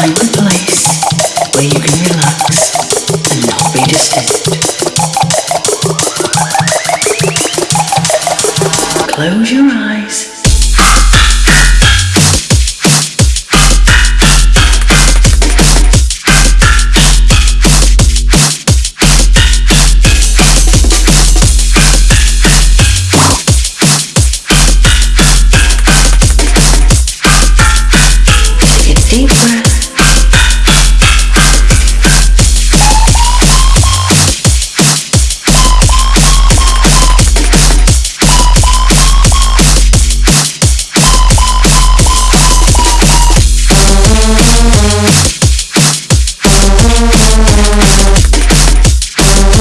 find a place where you can relax and not be disturbed. Close your eyes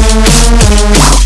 Wow.